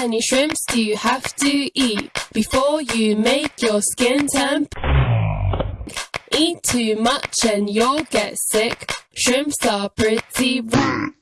many shrimps do you have to eat before you make your skin turn? Eat too much and you'll get sick. Shrimps are pretty rich.